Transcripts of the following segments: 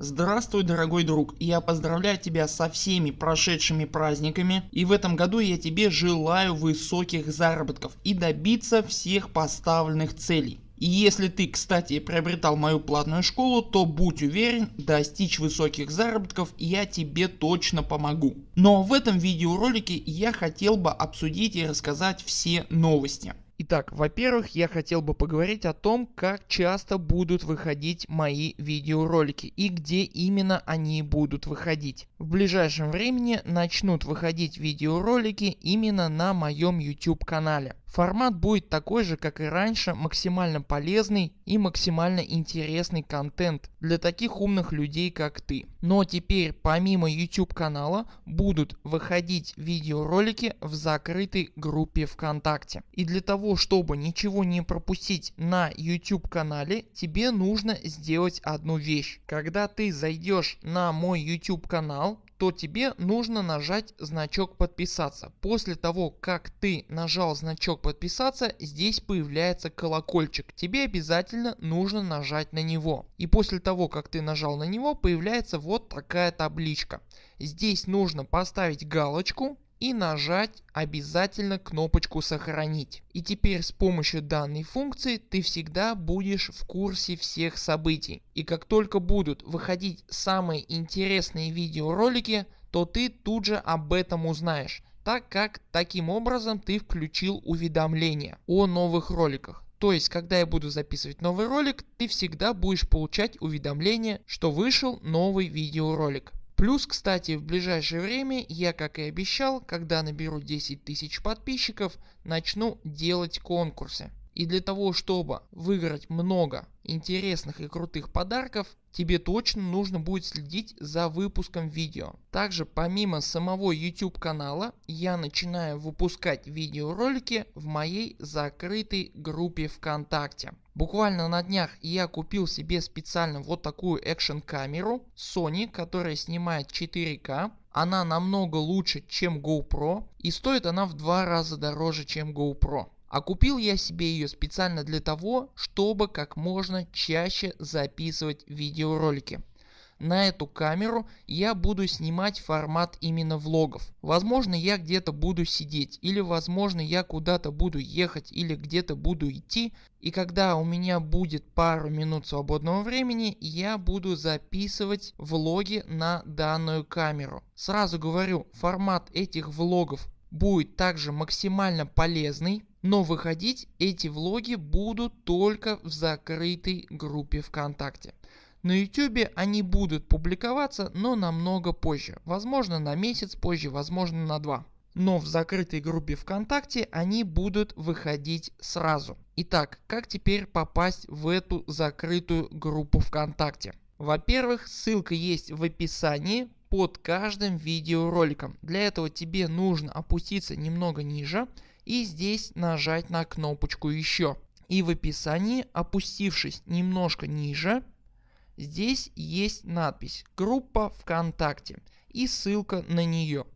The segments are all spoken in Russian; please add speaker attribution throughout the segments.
Speaker 1: Здравствуй дорогой друг, я поздравляю тебя со всеми прошедшими праздниками и в этом году я тебе желаю высоких заработков и добиться всех поставленных целей. И если ты кстати приобретал мою платную школу, то будь уверен достичь высоких заработков я тебе точно помогу. Но в этом видеоролике я хотел бы обсудить и рассказать все новости. Итак, во-первых, я хотел бы поговорить о том, как часто будут выходить мои видеоролики и где именно они будут выходить. В ближайшем времени начнут выходить видеоролики именно на моем YouTube канале. Формат будет такой же как и раньше максимально полезный и максимально интересный контент для таких умных людей как ты. Но теперь помимо YouTube канала будут выходить видеоролики в закрытой группе ВКонтакте. И для того чтобы ничего не пропустить на YouTube канале тебе нужно сделать одну вещь. Когда ты зайдешь на мой YouTube канал то тебе нужно нажать значок подписаться. После того как ты нажал значок подписаться здесь появляется колокольчик. Тебе обязательно нужно нажать на него. И после того как ты нажал на него появляется вот такая табличка. Здесь нужно поставить галочку и нажать обязательно кнопочку сохранить. И теперь с помощью данной функции ты всегда будешь в курсе всех событий. И как только будут выходить самые интересные видеоролики, то ты тут же об этом узнаешь так как таким образом ты включил уведомления о новых роликах. То есть когда я буду записывать новый ролик ты всегда будешь получать уведомление что вышел новый видеоролик. Плюс кстати в ближайшее время я как и обещал когда наберу 10 тысяч подписчиков начну делать конкурсы. И для того чтобы выиграть много интересных и крутых подарков тебе точно нужно будет следить за выпуском видео. Также помимо самого YouTube канала я начинаю выпускать видеоролики в моей закрытой группе ВКонтакте. Буквально на днях я купил себе специально вот такую экшн камеру Sony, которая снимает 4К. Она намного лучше чем GoPro и стоит она в два раза дороже чем GoPro. А купил я себе ее специально для того, чтобы как можно чаще записывать видеоролики. На эту камеру я буду снимать формат именно влогов. Возможно я где-то буду сидеть или возможно я куда-то буду ехать или где-то буду идти. И когда у меня будет пару минут свободного времени я буду записывать влоги на данную камеру. Сразу говорю формат этих влогов будет также максимально полезный но выходить эти влоги будут только в закрытой группе ВКонтакте. На YouTube они будут публиковаться, но намного позже. Возможно на месяц позже, возможно на два. Но в закрытой группе ВКонтакте они будут выходить сразу. Итак, как теперь попасть в эту закрытую группу ВКонтакте? Во-первых, ссылка есть в описании под каждым видеороликом. Для этого тебе нужно опуститься немного ниже и здесь нажать на кнопочку еще. И в описании опустившись немножко ниже здесь есть надпись группа ВКонтакте и ссылка на нее.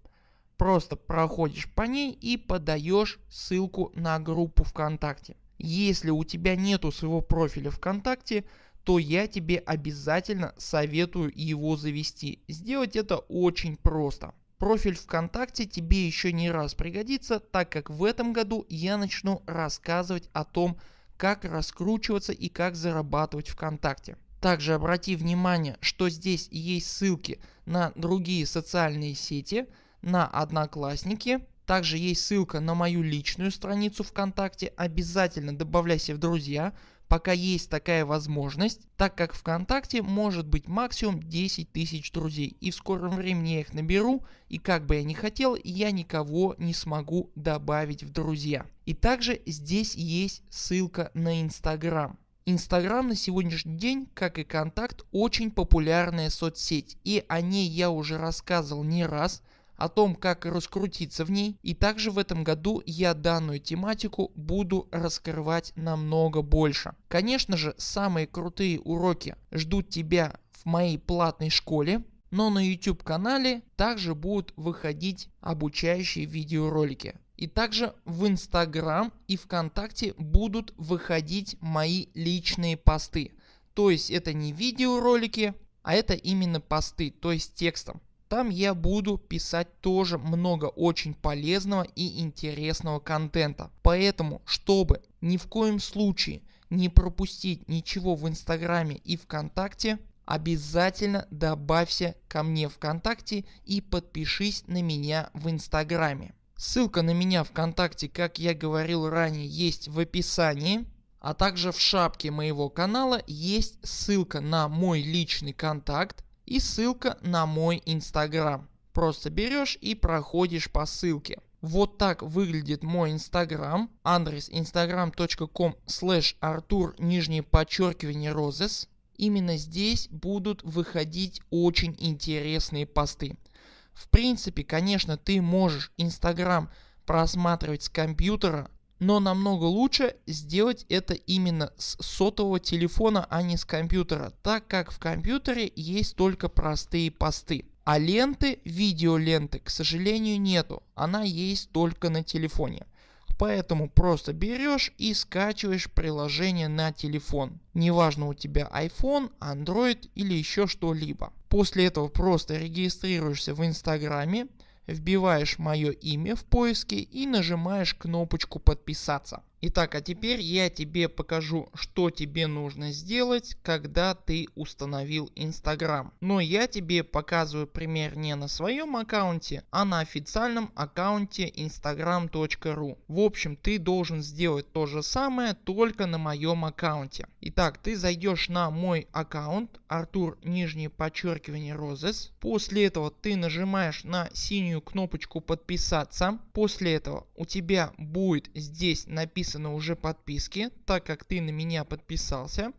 Speaker 1: Просто проходишь по ней и подаешь ссылку на группу ВКонтакте. Если у тебя нету своего профиля ВКонтакте, то я тебе обязательно советую его завести. Сделать это очень просто. Профиль ВКонтакте тебе еще не раз пригодится, так как в этом году я начну рассказывать о том, как раскручиваться и как зарабатывать ВКонтакте. Также обрати внимание, что здесь есть ссылки на другие социальные сети, на одноклассники, также есть ссылка на мою личную страницу ВКонтакте, обязательно добавляйся в друзья, пока есть такая возможность, так как ВКонтакте может быть максимум 10 тысяч друзей и в скором времени я их наберу и как бы я ни хотел я никого не смогу добавить в друзья. И также здесь есть ссылка на инстаграм. Инстаграм на сегодняшний день, как и контакт, очень популярная соцсеть и о ней я уже рассказывал не раз о том как раскрутиться в ней и также в этом году я данную тематику буду раскрывать намного больше. Конечно же самые крутые уроки ждут тебя в моей платной школе, но на YouTube канале также будут выходить обучающие видеоролики. И также в Instagram и ВКонтакте будут выходить мои личные посты. То есть это не видеоролики, а это именно посты, то есть текстом. Там я буду писать тоже много очень полезного и интересного контента. Поэтому, чтобы ни в коем случае не пропустить ничего в инстаграме и вконтакте, обязательно добавься ко мне вконтакте и подпишись на меня в инстаграме. Ссылка на меня вконтакте, как я говорил ранее, есть в описании. А также в шапке моего канала есть ссылка на мой личный контакт и ссылка на мой инстаграм. Просто берешь и проходишь по ссылке. Вот так выглядит мой инстаграм. Адрес instagram.com slash артур нижнее подчеркивание розес. Именно здесь будут выходить очень интересные посты. В принципе конечно ты можешь инстаграм просматривать с компьютера но намного лучше сделать это именно с сотового телефона, а не с компьютера, так как в компьютере есть только простые посты. А ленты, видеоленты, к сожалению нету, она есть только на телефоне. Поэтому просто берешь и скачиваешь приложение на телефон. Неважно у тебя iPhone, Android или еще что-либо. После этого просто регистрируешься в инстаграме, вбиваешь мое имя в поиске и нажимаешь кнопочку подписаться. Итак, а теперь я тебе покажу, что тебе нужно сделать, когда ты установил Instagram. Но я тебе показываю пример не на своем аккаунте, а на официальном аккаунте instagram.ru. В общем, ты должен сделать то же самое, только на моем аккаунте. Итак, ты зайдешь на мой аккаунт, Артур нижнее подчеркивание Розес. После этого ты нажимаешь на синюю кнопочку подписаться. После этого у тебя будет здесь написано написано уже подписки, так как ты на меня подписался,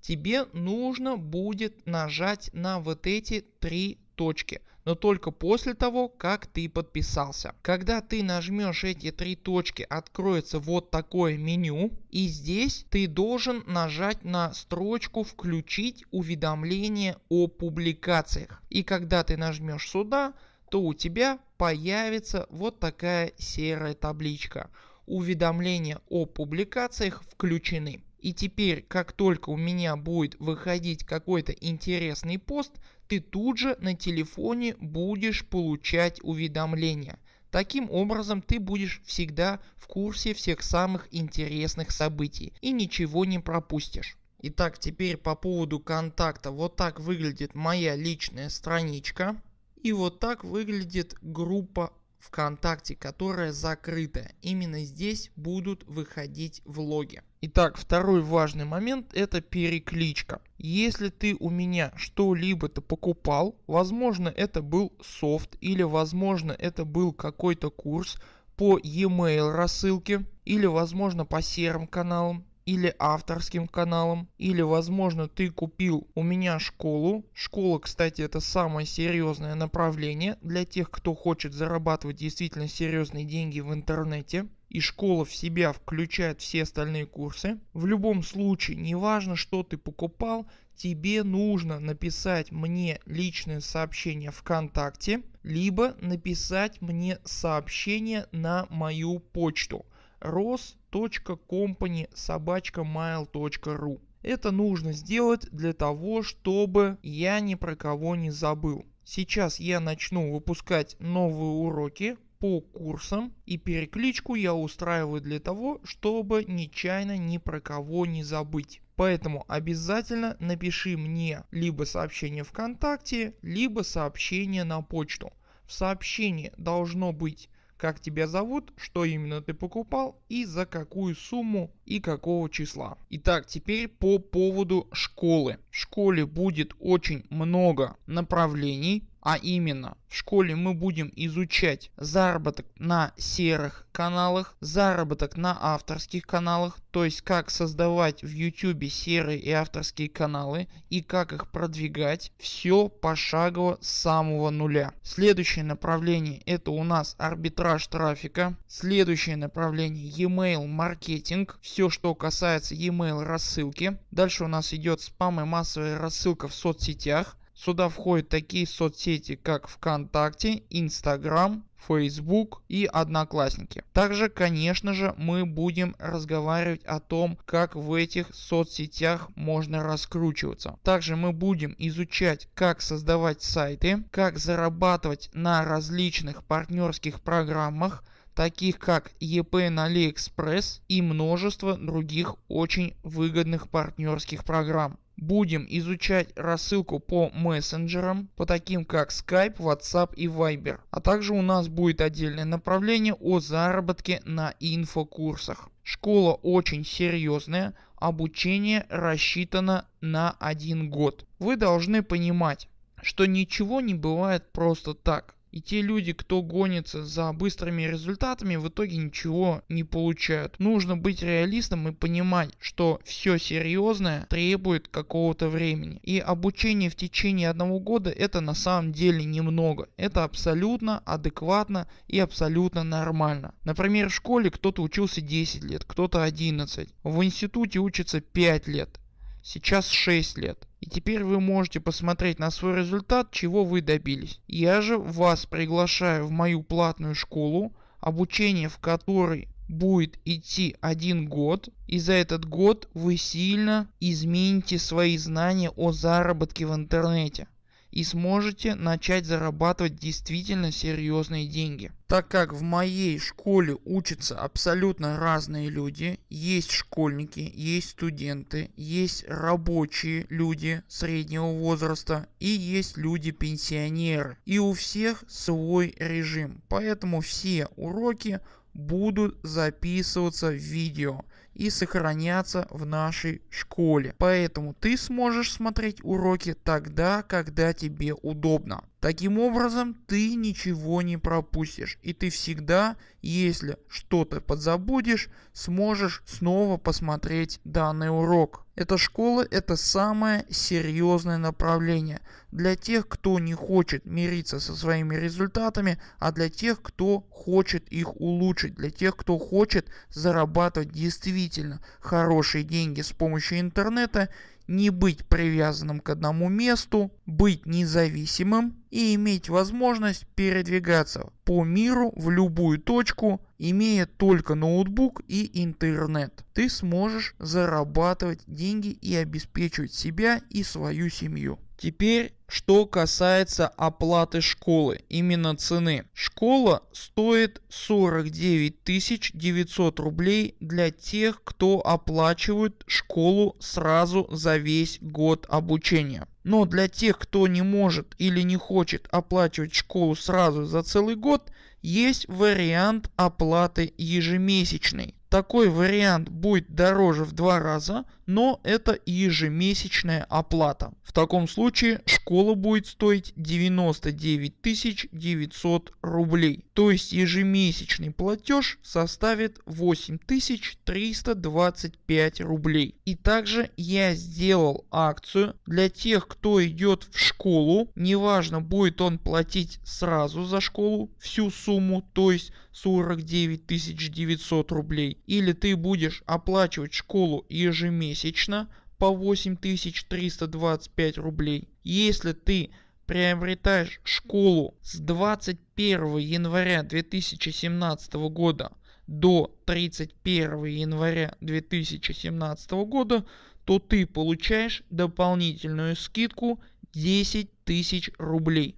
Speaker 1: тебе нужно будет нажать на вот эти три точки но только после того как ты подписался. Когда ты нажмешь эти три точки откроется вот такое меню и здесь ты должен нажать на строчку включить уведомления о публикациях. И когда ты нажмешь сюда то у тебя появится вот такая серая табличка уведомления о публикациях включены. И теперь как только у меня будет выходить какой-то интересный пост, ты тут же на телефоне будешь получать уведомления. Таким образом ты будешь всегда в курсе всех самых интересных событий и ничего не пропустишь. Итак теперь по поводу контакта. Вот так выглядит моя личная страничка. И вот так выглядит группа ВКонтакте, которая закрытая. Именно здесь будут выходить влоги. Итак, второй важный момент это перекличка. Если ты у меня что-либо то покупал, возможно это был софт или возможно это был какой-то курс по e-mail рассылке или возможно по серым каналам или авторским каналом или возможно ты купил у меня школу. Школа кстати это самое серьезное направление для тех кто хочет зарабатывать действительно серьезные деньги в интернете и школа в себя включает все остальные курсы. В любом случае неважно что ты покупал тебе нужно написать мне личное сообщение вконтакте либо написать мне сообщение на мою почту ros.company собачка mail.ru это нужно сделать для того чтобы я ни про кого не забыл. Сейчас я начну выпускать новые уроки по курсам и перекличку я устраиваю для того чтобы нечаянно ни про кого не забыть. Поэтому обязательно напиши мне либо сообщение вконтакте либо сообщение на почту. В сообщении должно быть как тебя зовут, что именно ты покупал и за какую сумму и какого числа. Итак, теперь по поводу школы. В школе будет очень много направлений а именно в школе мы будем изучать заработок на серых каналах, заработок на авторских каналах, то есть как создавать в YouTube серые и авторские каналы и как их продвигать. Все пошагово с самого нуля. Следующее направление это у нас арбитраж трафика. Следующее направление e-mail маркетинг. Все что касается e-mail рассылки. Дальше у нас идет спам и массовая рассылка в соцсетях Сюда входят такие соцсети как ВКонтакте, Инстаграм, Facebook и Одноклассники. Также конечно же мы будем разговаривать о том как в этих соцсетях можно раскручиваться. Также мы будем изучать как создавать сайты, как зарабатывать на различных партнерских программах, таких как EP на AliExpress и множество других очень выгодных партнерских программ. Будем изучать рассылку по мессенджерам, по таким как Skype, WhatsApp и Viber. А также у нас будет отдельное направление о заработке на инфокурсах. Школа очень серьезная, обучение рассчитано на один год. Вы должны понимать, что ничего не бывает просто так. И те люди, кто гонится за быстрыми результатами, в итоге ничего не получают. Нужно быть реалистом и понимать, что все серьезное требует какого-то времени. И обучение в течение одного года это на самом деле немного. Это абсолютно адекватно и абсолютно нормально. Например, в школе кто-то учился 10 лет, кто-то 11. В институте учится 5 лет. Сейчас 6 лет. И теперь вы можете посмотреть на свой результат, чего вы добились. Я же вас приглашаю в мою платную школу, обучение в которой будет идти один год и за этот год вы сильно измените свои знания о заработке в интернете и сможете начать зарабатывать действительно серьезные деньги. Так как в моей школе учатся абсолютно разные люди, есть школьники, есть студенты, есть рабочие люди среднего возраста и есть люди пенсионеры. И у всех свой режим, поэтому все уроки будут записываться в видео и сохраняться в нашей школе. Поэтому ты сможешь смотреть уроки тогда, когда тебе удобно. Таким образом ты ничего не пропустишь и ты всегда, если что-то подзабудешь, сможешь снова посмотреть данный урок. Эта школа это самое серьезное направление для тех кто не хочет мириться со своими результатами, а для тех кто хочет их улучшить, для тех кто хочет зарабатывать действительно хорошие деньги с помощью интернета не быть привязанным к одному месту, быть независимым и иметь возможность передвигаться по миру в любую точку, имея только ноутбук и интернет. Ты сможешь зарабатывать деньги и обеспечивать себя и свою семью. Теперь что касается оплаты школы, именно цены. Школа стоит 49 900 рублей для тех кто оплачивает школу сразу за весь год обучения. Но для тех кто не может или не хочет оплачивать школу сразу за целый год есть вариант оплаты ежемесячной. Такой вариант будет дороже в два раза, но это ежемесячная оплата. В таком случае школа будет стоить 99 900 рублей. То есть ежемесячный платеж составит 8325 рублей. И также я сделал акцию для тех кто идет в школу. Неважно будет он платить сразу за школу всю сумму, то есть 49 900 рублей. Или ты будешь оплачивать школу ежемесячно по 8325 рублей. Если ты приобретаешь школу с 21 января 2017 года до 31 января 2017 года, то ты получаешь дополнительную скидку 10 тысяч рублей.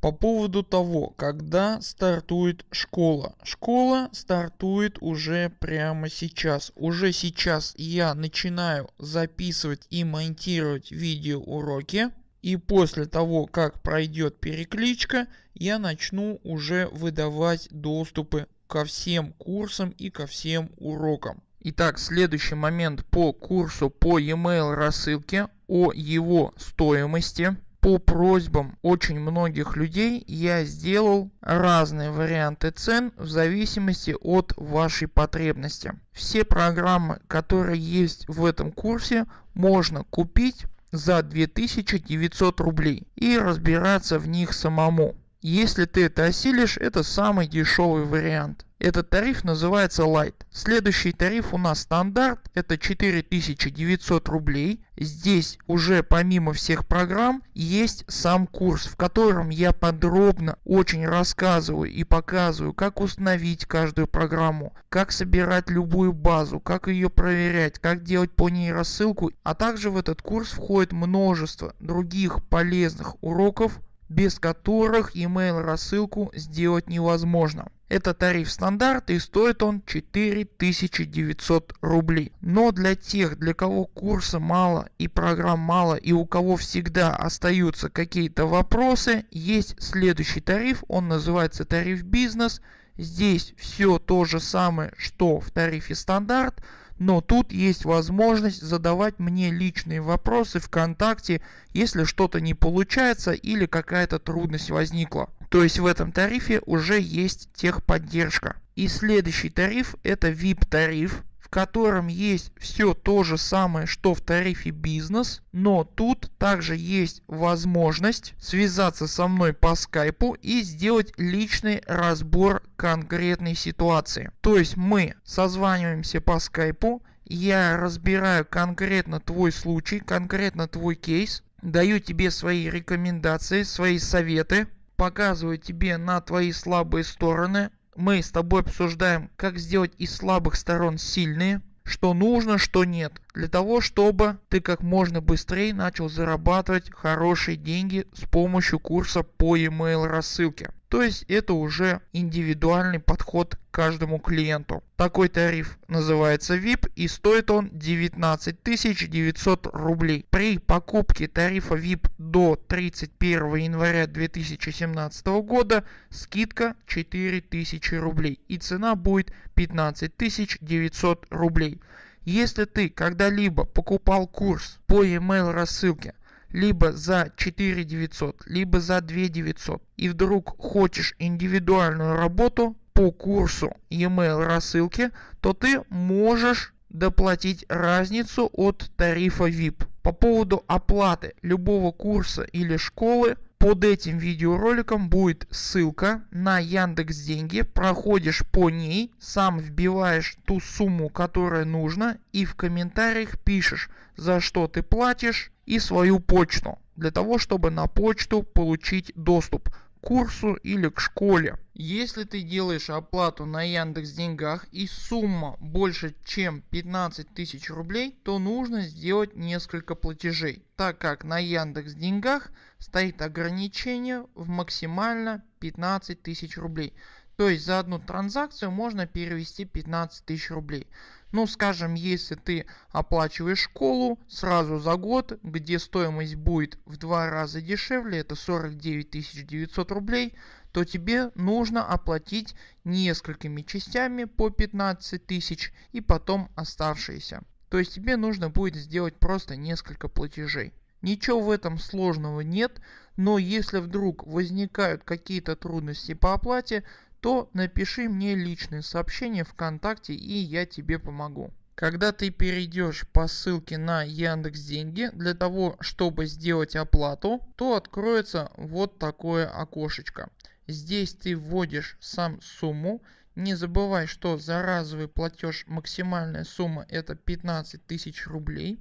Speaker 1: По поводу того, когда стартует школа. Школа стартует уже прямо сейчас. Уже сейчас я начинаю записывать и монтировать видео уроки. И после того как пройдет перекличка я начну уже выдавать доступы ко всем курсам и ко всем урокам. Итак, следующий момент по курсу по e-mail рассылке о его стоимости по просьбам очень многих людей я сделал разные варианты цен в зависимости от вашей потребности. Все программы которые есть в этом курсе можно купить за 2900 рублей и разбираться в них самому. Если ты это осилишь, это самый дешевый вариант. Этот тариф называется Light. Следующий тариф у нас стандарт. Это 4900 рублей. Здесь уже помимо всех программ есть сам курс, в котором я подробно очень рассказываю и показываю, как установить каждую программу, как собирать любую базу, как ее проверять, как делать по ней рассылку. А также в этот курс входит множество других полезных уроков, без которых email рассылку сделать невозможно. Это тариф стандарт и стоит он 4900 рублей. Но для тех, для кого курса мало и программ мало и у кого всегда остаются какие-то вопросы, есть следующий тариф, он называется тариф бизнес. Здесь все то же самое, что в тарифе стандарт, но тут есть возможность задавать мне личные вопросы вконтакте если что-то не получается или какая-то трудность возникла то есть в этом тарифе уже есть техподдержка. И следующий тариф это vip тариф в котором есть все то же самое что в тарифе бизнес но тут также есть возможность связаться со мной по скайпу и сделать личный разбор конкретной ситуации. То есть мы созваниваемся по скайпу я разбираю конкретно твой случай конкретно твой кейс даю тебе свои рекомендации свои советы показываю тебе на твои слабые стороны. Мы с тобой обсуждаем как сделать из слабых сторон сильные что нужно что нет. Для того чтобы ты как можно быстрее начал зарабатывать хорошие деньги с помощью курса по email рассылке то есть это уже индивидуальный подход к каждому клиенту. Такой тариф называется VIP и стоит он 19 900 рублей. При покупке тарифа VIP до 31 января 2017 года скидка 4000 рублей и цена будет 15 900 рублей. Если ты когда-либо покупал курс по email рассылке либо за 4 900 либо за 2 900 и вдруг хочешь индивидуальную работу по курсу email рассылки то ты можешь доплатить разницу от тарифа VIP. По поводу оплаты любого курса или школы под этим видеороликом будет ссылка на Яндекс Деньги. Проходишь по ней, сам вбиваешь ту сумму, которая нужна и в комментариях пишешь, за что ты платишь и свою почту. Для того, чтобы на почту получить доступ курсу или к школе. Если ты делаешь оплату на Яндекс Деньгах и сумма больше чем 15 тысяч рублей, то нужно сделать несколько платежей, так как на Яндекс Деньгах стоит ограничение в максимально 15 тысяч рублей. То есть за одну транзакцию можно перевести 15 тысяч рублей. Ну скажем, если ты оплачиваешь школу сразу за год, где стоимость будет в два раза дешевле, это 49 900 рублей, то тебе нужно оплатить несколькими частями по 15 тысяч и потом оставшиеся. То есть тебе нужно будет сделать просто несколько платежей. Ничего в этом сложного нет, но если вдруг возникают какие-то трудности по оплате, то напиши мне личное сообщение ВКонтакте и я тебе помогу. Когда ты перейдешь по ссылке на Яндекс Деньги для того чтобы сделать оплату, то откроется вот такое окошечко. Здесь ты вводишь сам сумму. Не забывай, что за разовый платеж максимальная сумма это 15 тысяч рублей.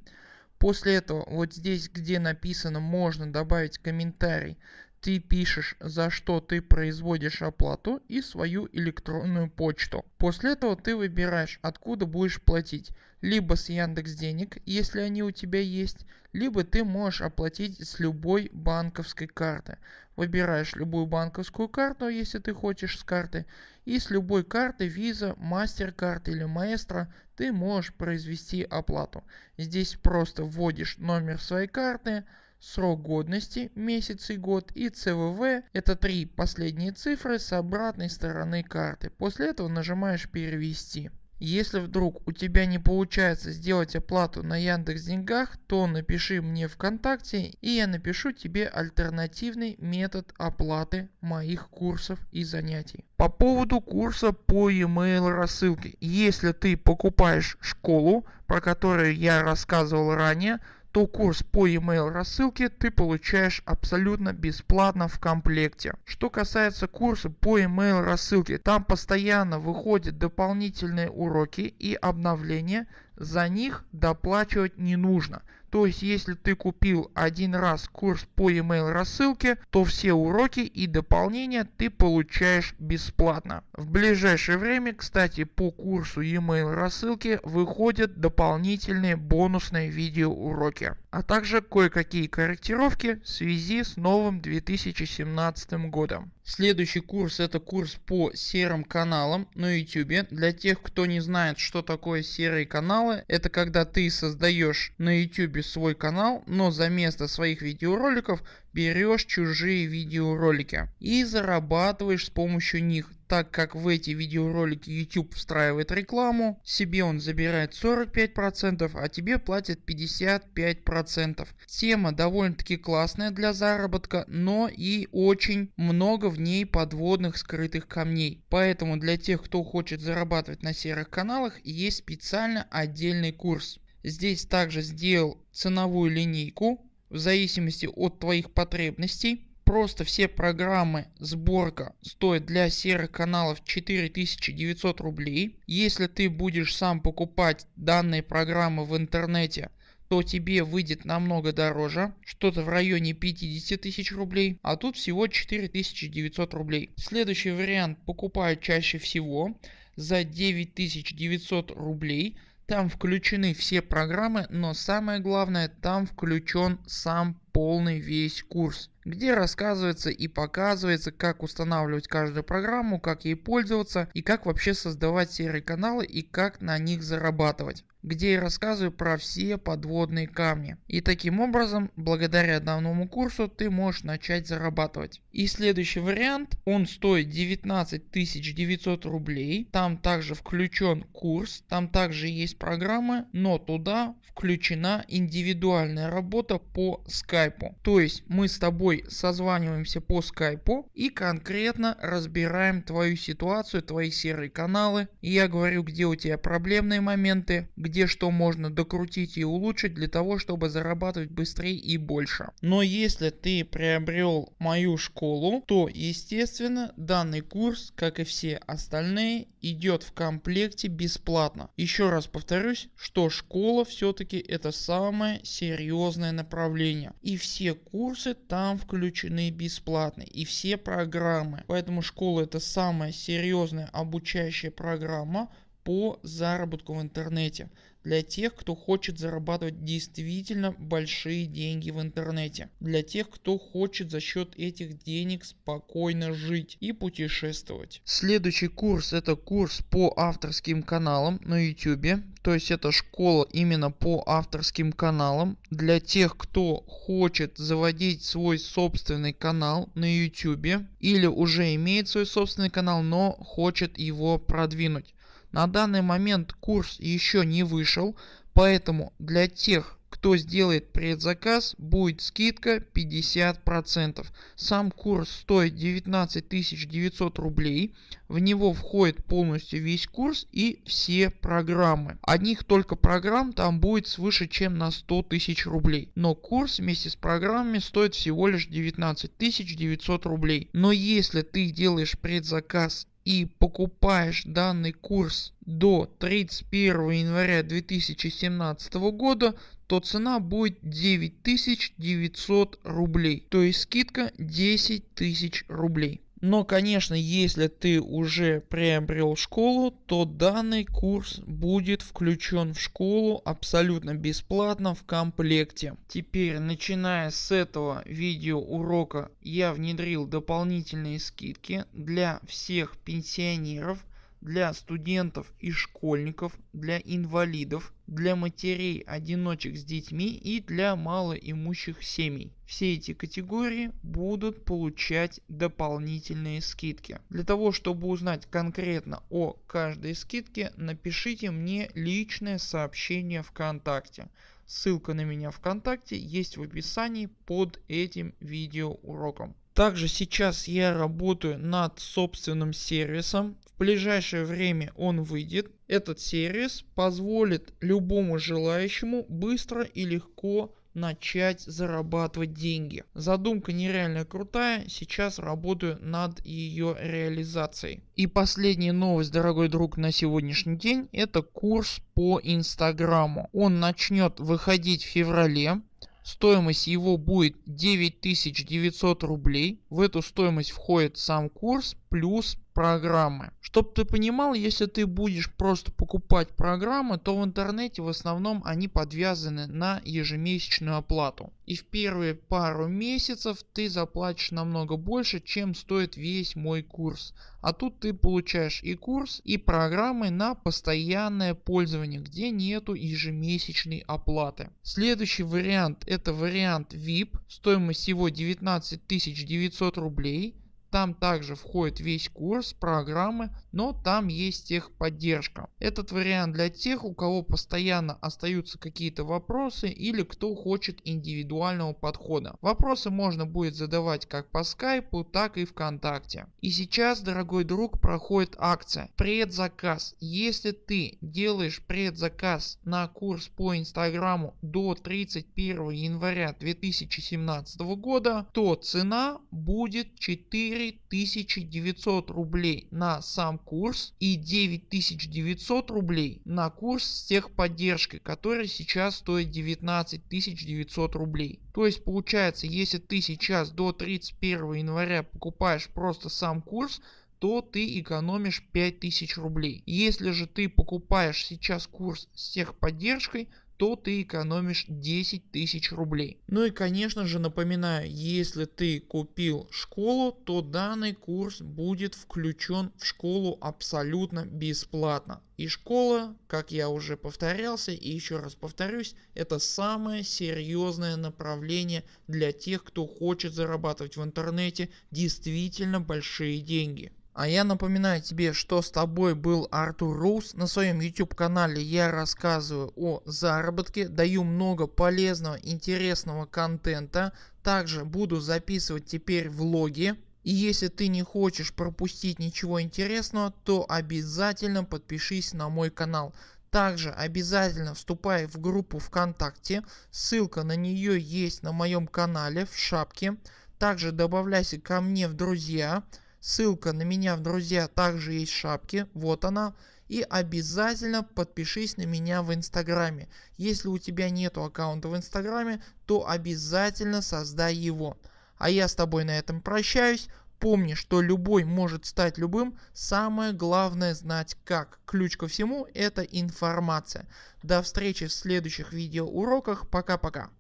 Speaker 1: После этого вот здесь где написано можно добавить комментарий ты пишешь за что ты производишь оплату и свою электронную почту. После этого ты выбираешь откуда будешь платить. Либо с Яндекс Денег, если они у тебя есть, либо ты можешь оплатить с любой банковской карты. Выбираешь любую банковскую карту, если ты хочешь с карты. И с любой карты Visa, MasterCard или Maestro ты можешь произвести оплату. Здесь просто вводишь номер своей карты, срок годности месяц и год и CVV это три последние цифры с обратной стороны карты. После этого нажимаешь перевести. Если вдруг у тебя не получается сделать оплату на Яндекс Деньгах, то напиши мне ВКонтакте и я напишу тебе альтернативный метод оплаты моих курсов и занятий. По поводу курса по email рассылке. Если ты покупаешь школу, про которую я рассказывал ранее, то курс по email рассылке ты получаешь абсолютно бесплатно в комплекте. Что касается курса по email рассылке, там постоянно выходят дополнительные уроки и обновления за них доплачивать не нужно. То есть если ты купил один раз курс по email рассылке, то все уроки и дополнения ты получаешь бесплатно. В ближайшее время, кстати, по курсу email рассылки выходят дополнительные бонусные видеоуроки а также кое-какие корректировки в связи с новым 2017 годом. Следующий курс это курс по серым каналам на YouTube. Для тех кто не знает что такое серые каналы, это когда ты создаешь на YouTube свой канал, но за место своих видеороликов берешь чужие видеоролики и зарабатываешь с помощью них так как в эти видеоролики YouTube встраивает рекламу, себе он забирает 45%, а тебе платит 55%. Тема довольно таки классная для заработка, но и очень много в ней подводных скрытых камней. Поэтому для тех кто хочет зарабатывать на серых каналах есть специально отдельный курс. Здесь также сделал ценовую линейку в зависимости от твоих потребностей. Просто все программы сборка стоят для серых каналов 4900 рублей. Если ты будешь сам покупать данные программы в интернете то тебе выйдет намного дороже, что-то в районе 50 тысяч рублей, а тут всего 4900 рублей. Следующий вариант покупают чаще всего за 9900 рублей там включены все программы, но самое главное там включен сам полный весь курс, где рассказывается и показывается как устанавливать каждую программу, как ей пользоваться и как вообще создавать серые каналы и как на них зарабатывать где я рассказываю про все подводные камни. И таким образом, благодаря данному курсу ты можешь начать зарабатывать. И следующий вариант, он стоит 19 900 рублей. Там также включен курс, там также есть программы, но туда включена индивидуальная работа по скайпу. То есть мы с тобой созваниваемся по скайпу и конкретно разбираем твою ситуацию, твои серые каналы. Я говорю где у тебя проблемные моменты, где где что можно докрутить и улучшить для того чтобы зарабатывать быстрее и больше. Но если ты приобрел мою школу то естественно данный курс как и все остальные идет в комплекте бесплатно. Еще раз повторюсь что школа все-таки это самое серьезное направление и все курсы там включены бесплатно и все программы. Поэтому школа это самая серьезная обучающая программа по заработку в интернете для тех кто хочет зарабатывать действительно большие деньги в интернете для тех кто хочет за счет этих денег спокойно жить и путешествовать. Следующий курс это курс по авторским каналам на YouTube. То есть это школа именно по авторским каналам для тех кто хочет заводить свой собственный канал на YouTube или уже имеет свой собственный канал но хочет его продвинуть. На данный момент курс еще не вышел, поэтому для тех кто сделает предзаказ будет скидка 50%. Сам курс стоит 19 900 рублей. В него входит полностью весь курс и все программы. Одних только программ там будет свыше чем на 100 тысяч рублей. Но курс вместе с программами стоит всего лишь 19 900 рублей. Но если ты делаешь предзаказ и покупаешь данный курс до 31 января 2017 года то цена будет 9900 рублей. То есть скидка 10 тысяч рублей но конечно если ты уже приобрел школу то данный курс будет включен в школу абсолютно бесплатно в комплекте. Теперь начиная с этого видео урока я внедрил дополнительные скидки для всех пенсионеров для студентов и школьников, для инвалидов, для матерей одиночек с детьми и для малоимущих семей. Все эти категории будут получать дополнительные скидки. Для того чтобы узнать конкретно о каждой скидке напишите мне личное сообщение ВКонтакте. Ссылка на меня ВКонтакте есть в описании под этим видеоуроком. Также сейчас я работаю над собственным сервисом. В ближайшее время он выйдет. Этот сервис позволит любому желающему быстро и легко начать зарабатывать деньги. Задумка нереально крутая, сейчас работаю над ее реализацией. И последняя новость дорогой друг на сегодняшний день это курс по инстаграму. Он начнет выходить в феврале. Стоимость его будет 9900 рублей. В эту стоимость входит сам курс плюс программы. Чтоб ты понимал, если ты будешь просто покупать программы, то в интернете в основном они подвязаны на ежемесячную оплату. И в первые пару месяцев ты заплатишь намного больше, чем стоит весь мой курс. А тут ты получаешь и курс, и программы на постоянное пользование, где нету ежемесячной оплаты. Следующий вариант это вариант VIP, стоимость его 19 900 рублей там также входит весь курс программы, но там есть техподдержка. Этот вариант для тех у кого постоянно остаются какие-то вопросы или кто хочет индивидуального подхода. Вопросы можно будет задавать как по скайпу так и вконтакте. И сейчас дорогой друг проходит акция предзаказ. Если ты делаешь предзаказ на курс по инстаграму до 31 января 2017 года то цена будет 4 4900 рублей на сам курс и 9900 рублей на курс с техподдержкой который сейчас стоит 19900 рублей. То есть получается если ты сейчас до 31 января покупаешь просто сам курс то ты экономишь 5000 рублей. Если же ты покупаешь сейчас курс с техподдержкой то ты экономишь 10 тысяч рублей. Ну и конечно же напоминаю, если ты купил школу, то данный курс будет включен в школу абсолютно бесплатно. И школа, как я уже повторялся и еще раз повторюсь, это самое серьезное направление для тех, кто хочет зарабатывать в интернете действительно большие деньги. А я напоминаю тебе что с тобой был Артур Рус. На своем YouTube канале я рассказываю о заработке, даю много полезного интересного контента. Также буду записывать теперь влоги. И если ты не хочешь пропустить ничего интересного, то обязательно подпишись на мой канал. Также обязательно вступай в группу ВКонтакте, ссылка на нее есть на моем канале в шапке. Также добавляйся ко мне в друзья. Ссылка на меня в друзья также есть в шапке, вот она. И обязательно подпишись на меня в инстаграме. Если у тебя нету аккаунта в инстаграме, то обязательно создай его. А я с тобой на этом прощаюсь. Помни, что любой может стать любым, самое главное знать как. Ключ ко всему это информация. До встречи в следующих видеоуроках, пока-пока.